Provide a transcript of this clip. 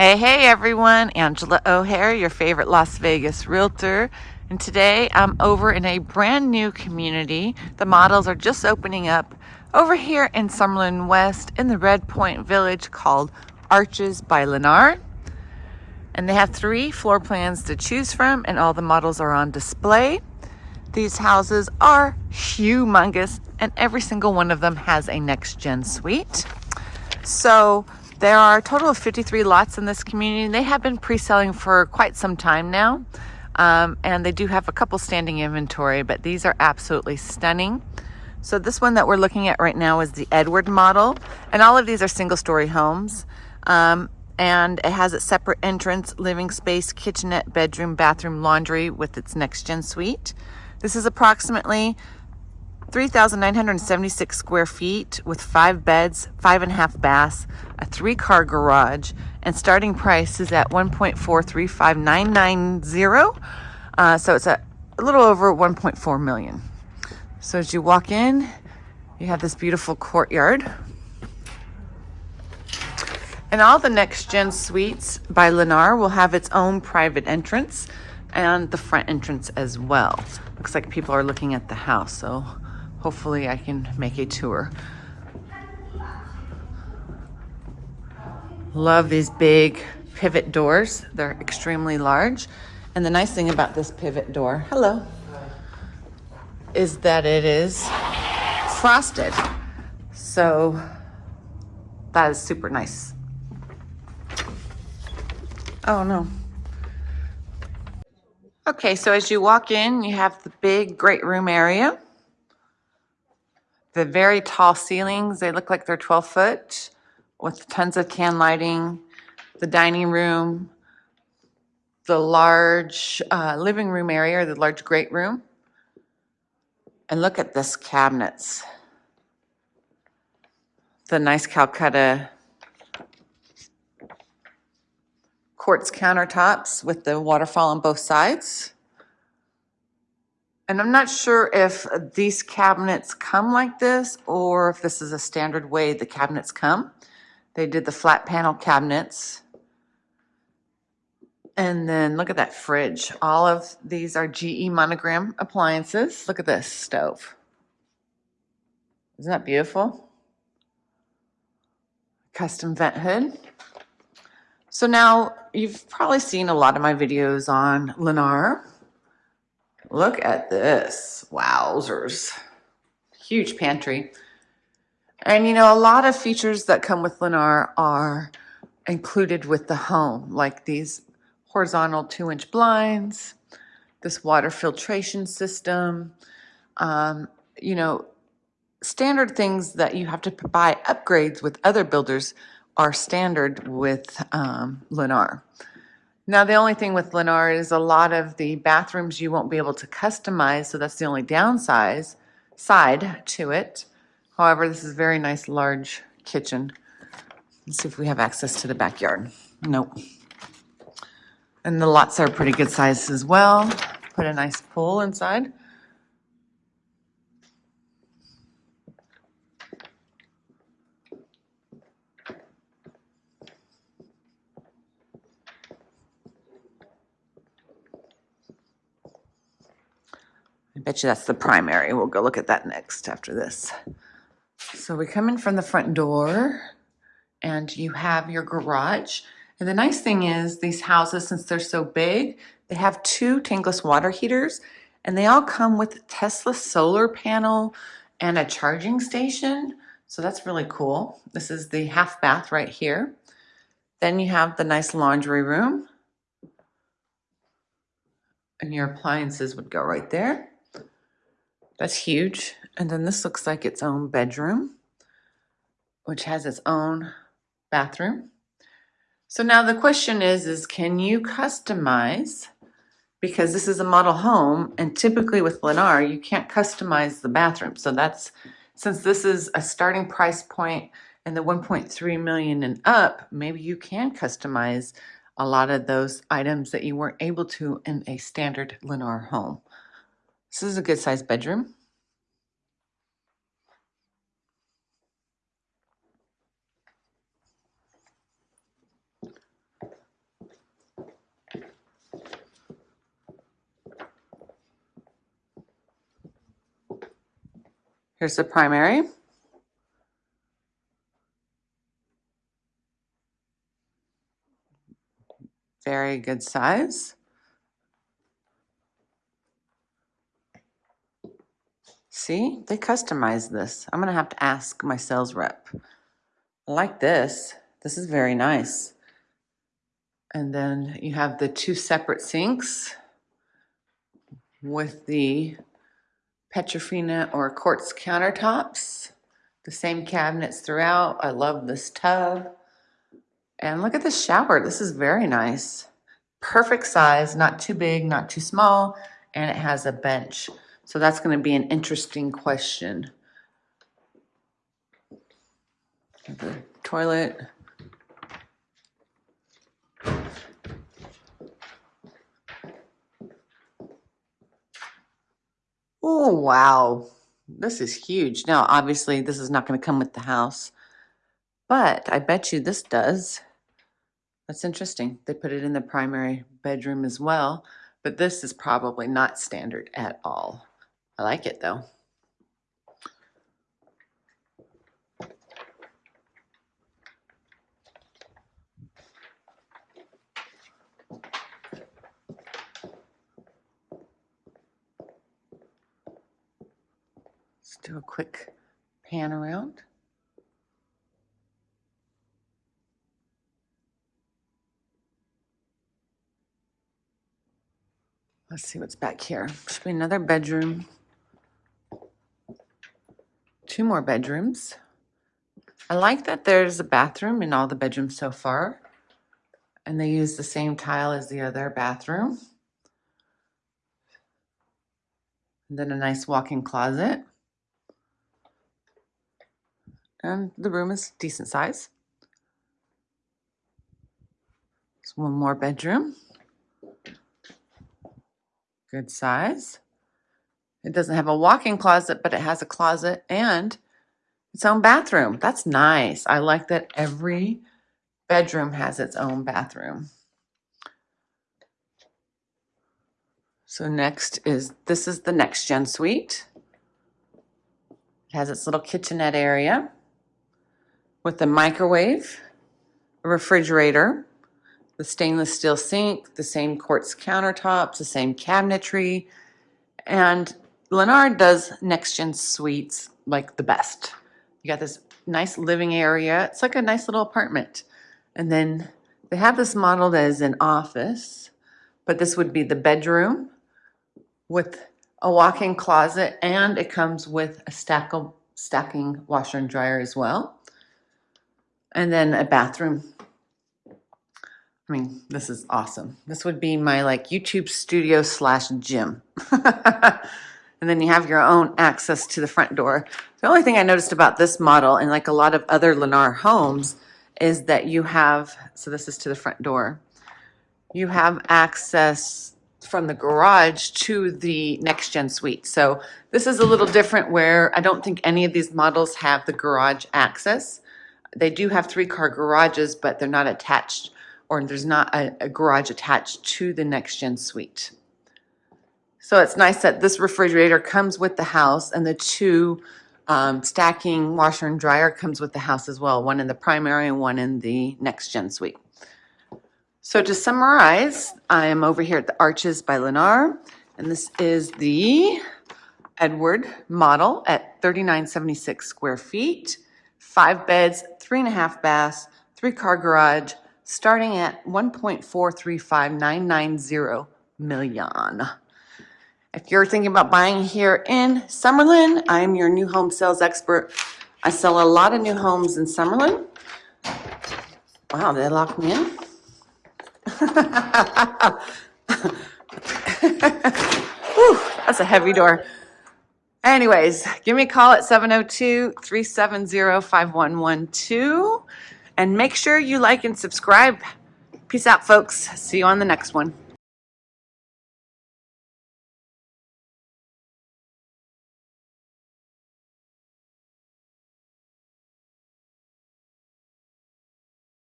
Hey, hey everyone, Angela O'Hare, your favorite Las Vegas realtor. And today I'm over in a brand new community. The models are just opening up over here in Summerlin West in the Red Point Village called Arches by Lennar. And they have three floor plans to choose from and all the models are on display. These houses are humongous and every single one of them has a next gen suite. So there are a total of 53 lots in this community. They have been pre-selling for quite some time now. Um, and they do have a couple standing inventory, but these are absolutely stunning. So this one that we're looking at right now is the Edward model. And all of these are single story homes. Um, and it has a separate entrance, living space, kitchenette, bedroom, bathroom, laundry with its next gen suite. This is approximately 3,976 square feet with five beds, five and a half baths, a three car garage, and starting price is at 1.435990. Uh, so it's a, a little over 1.4 million. So as you walk in, you have this beautiful courtyard. And all the next gen suites by Lennar will have its own private entrance and the front entrance as well. Looks like people are looking at the house, so hopefully I can make a tour. Love these big pivot doors. They're extremely large. And the nice thing about this pivot door, hello, is that it is frosted. So that is super nice. Oh no. Okay, so as you walk in, you have the big great room area the very tall ceilings, they look like they're 12 foot with tons of can lighting, the dining room, the large uh, living room area, or the large great room. And look at this cabinets. The nice Calcutta quartz countertops with the waterfall on both sides. And I'm not sure if these cabinets come like this or if this is a standard way the cabinets come. They did the flat panel cabinets. And then look at that fridge. All of these are GE monogram appliances. Look at this stove. Isn't that beautiful? Custom vent hood. So now you've probably seen a lot of my videos on Lennar. Look at this. Wowzers. Huge pantry. And you know, a lot of features that come with Lennar are included with the home, like these horizontal two inch blinds, this water filtration system, um, you know, standard things that you have to buy upgrades with other builders are standard with um, Lennar. Now, the only thing with Lennar is a lot of the bathrooms you won't be able to customize, so that's the only downside side to it. However, this is a very nice large kitchen. Let's see if we have access to the backyard. Nope. And the lots are pretty good size as well. Put a nice pool inside. I bet you that's the primary. We'll go look at that next after this. So we come in from the front door and you have your garage. And the nice thing is these houses, since they're so big, they have two tankless water heaters and they all come with Tesla solar panel and a charging station. So that's really cool. This is the half bath right here. Then you have the nice laundry room. And your appliances would go right there. That's huge. And then this looks like its own bedroom, which has its own bathroom. So now the question is, is can you customize, because this is a model home, and typically with Lennar, you can't customize the bathroom. So that's, since this is a starting price point and the 1.3 million and up, maybe you can customize a lot of those items that you weren't able to in a standard Lennar home. This is a good sized bedroom. Here's the primary. Very good size. See, they customized this. I'm gonna have to ask my sales rep. I like this. This is very nice. And then you have the two separate sinks with the Petrofina or quartz countertops. The same cabinets throughout. I love this tub. And look at the shower. This is very nice. Perfect size, not too big, not too small, and it has a bench. So that's going to be an interesting question. The toilet. Oh, wow. This is huge. Now, obviously, this is not going to come with the house, but I bet you this does. That's interesting. They put it in the primary bedroom as well, but this is probably not standard at all. I like it though. Let's do a quick pan around. Let's see what's back here. Should be another bedroom. Two more bedrooms. I like that there's a bathroom in all the bedrooms so far. And they use the same tile as the other bathroom. And then a nice walk-in closet. And the room is decent size. There's one more bedroom. Good size. It doesn't have a walk-in closet, but it has a closet and its own bathroom. That's nice. I like that every bedroom has its own bathroom. So next is, this is the next gen suite. It has its little kitchenette area with a microwave, a refrigerator, the stainless steel sink, the same quartz countertops, the same cabinetry, and Lennar does next gen suites like the best. You got this nice living area. It's like a nice little apartment. And then they have this modeled as an office, but this would be the bedroom with a walk-in closet and it comes with a stack of, stacking washer and dryer as well. And then a bathroom I mean, this is awesome. This would be my like YouTube studio slash gym. and then you have your own access to the front door. The only thing I noticed about this model and like a lot of other Lennar homes is that you have, so this is to the front door, you have access from the garage to the next gen suite. So this is a little different where I don't think any of these models have the garage access. They do have three car garages, but they're not attached or there's not a, a garage attached to the next gen suite. So it's nice that this refrigerator comes with the house and the two um, stacking washer and dryer comes with the house as well, one in the primary and one in the next gen suite. So to summarize, I am over here at the Arches by Lennar, and this is the Edward model at 3976 square feet, five beds, three and a half baths, three car garage, starting at 1.435990 million. If you're thinking about buying here in Summerlin, I'm your new home sales expert. I sell a lot of new homes in Summerlin. Wow, they lock me in? Whew, that's a heavy door. Anyways, give me a call at 702 370 5112. And make sure you like and subscribe. Peace out, folks. See you on the next one.